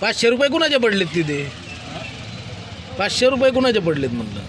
पाचशे रुपये कुणाचे पडलेत तिथे? पाचशे रुपये कुणाचे पडलेत म्हणलं?